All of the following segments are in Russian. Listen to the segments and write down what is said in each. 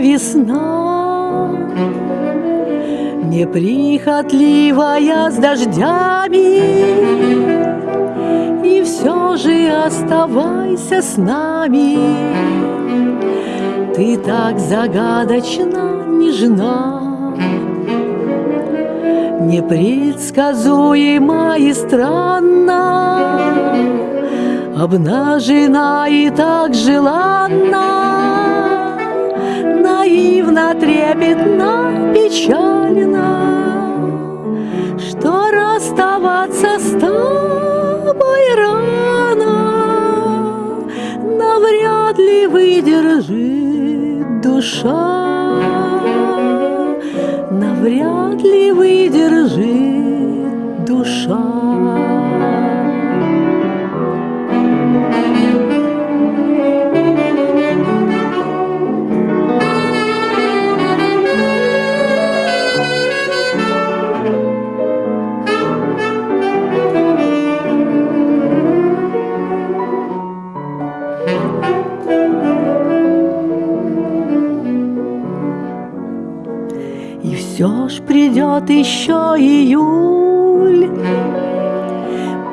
весна, Неприхотливая с дождями, И все же оставайся с нами. Ты так загадочно нежна, Непредсказуема и странна, Обнажена и так желанна, Наивно, трепетно, печально, Что расставаться с тобой рано, Навряд ли выдержит душа, Навряд ли выдержит душа. И все ж придет еще июль,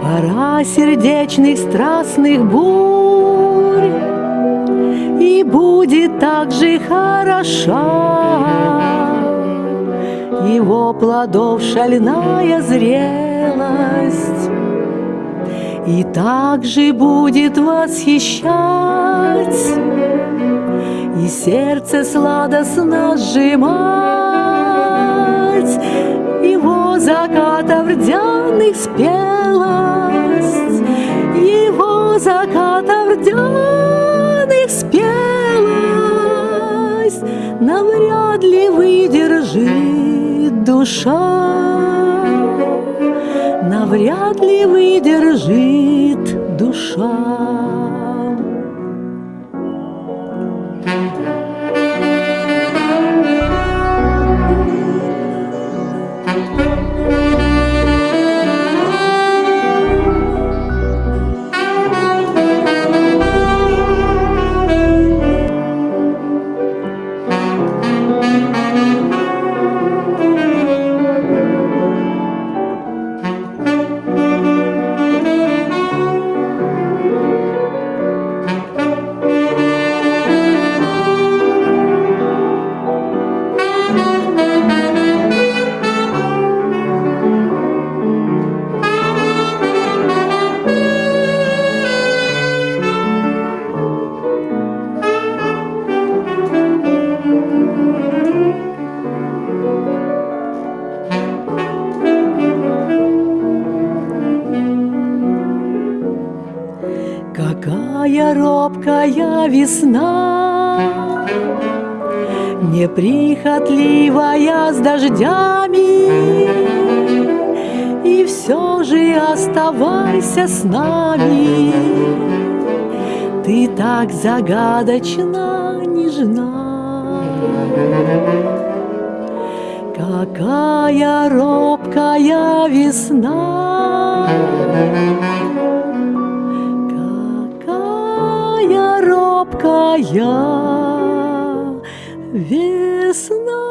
Пора сердечных страстных бурь, И будет так же хороша. Его плодов шальная зрелость, И также будет восхищать, И сердце сладостно сжимать, его заката рдяных спелость, Его заката рдяных спелость. Навряд ли выдержит душа, Навряд ли выдержит душа. Какая робкая весна, Неприхотливая с дождями, И все же оставайся с нами, Ты так загадочно нежна. Какая робкая весна, робкая весна.